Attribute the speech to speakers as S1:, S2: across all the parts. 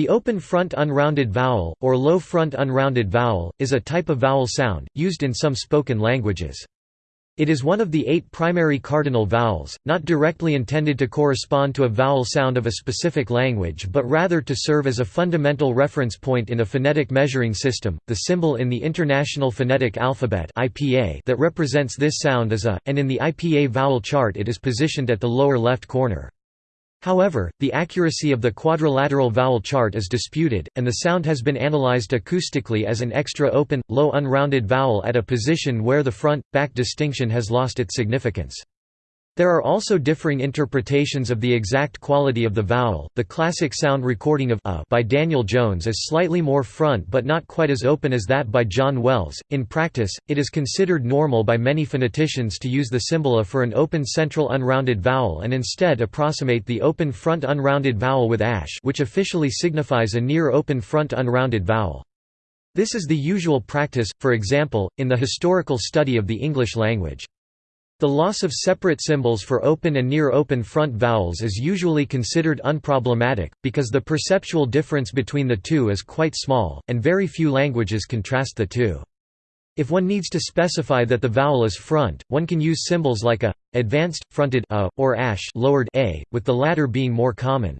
S1: The open front unrounded vowel, or low front unrounded vowel, is a type of vowel sound, used in some spoken languages. It is one of the eight primary cardinal vowels, not directly intended to correspond to a vowel sound of a specific language but rather to serve as a fundamental reference point in a phonetic measuring system. The symbol in the International Phonetic Alphabet that represents this sound is a, and in the IPA vowel chart it is positioned at the lower left corner. However, the accuracy of the quadrilateral vowel chart is disputed, and the sound has been analyzed acoustically as an extra open, low unrounded vowel at a position where the front-back distinction has lost its significance. There are also differing interpretations of the exact quality of the vowel. The classic sound recording of a by Daniel Jones is slightly more front but not quite as open as that by John Wells. In practice, it is considered normal by many phoneticians to use the symbol a for an open central unrounded vowel and instead approximate the open front unrounded vowel with ash, which officially signifies a near open front unrounded vowel. This is the usual practice, for example, in the historical study of the English language. The loss of separate symbols for open and near-open front vowels is usually considered unproblematic, because the perceptual difference between the two is quite small, and very few languages contrast the two. If one needs to specify that the vowel is front, one can use symbols like a, advanced, fronted a, or ash lowered a, with the latter being more common.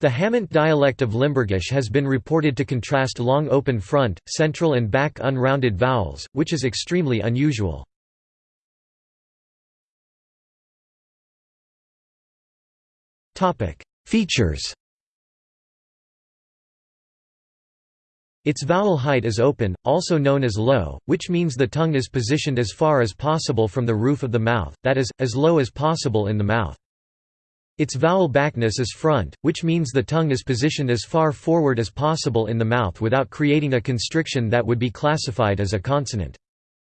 S1: The Hamont dialect of Limburgish has been reported to contrast long open front, central and back unrounded vowels, which is extremely unusual. Features Its vowel height is open, also known as low, which means the tongue is positioned as far as possible from the roof of the mouth, that is, as low as possible in the mouth. Its vowel backness is front, which means the tongue is positioned as far forward as possible in the mouth without creating a constriction that would be classified as a consonant.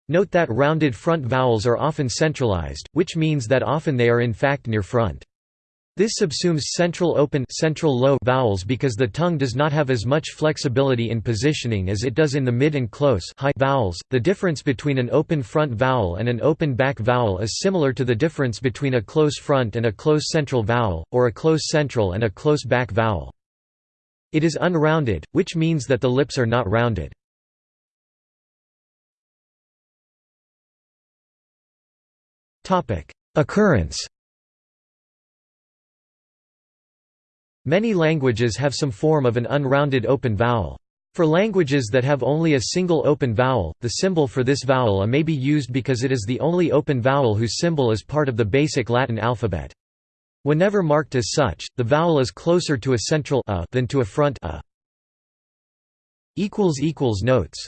S1: Note that rounded front vowels are often centralized, which means that often they are in fact near front. This subsumes central open central low vowels because the tongue does not have as much flexibility in positioning as it does in the mid and close high vowels. The difference between an open front vowel and an open back vowel is similar to the difference between a close front and a close central vowel, or a close central and a close back vowel. It is unrounded, which means that the lips are not rounded. Occurrence Many languages have some form of an unrounded open vowel. For languages that have only a single open vowel, the symbol for this vowel a may be used because it is the only open vowel whose symbol is part of the basic Latin alphabet. Whenever marked as such, the vowel is closer to a central a than to a front a. Notes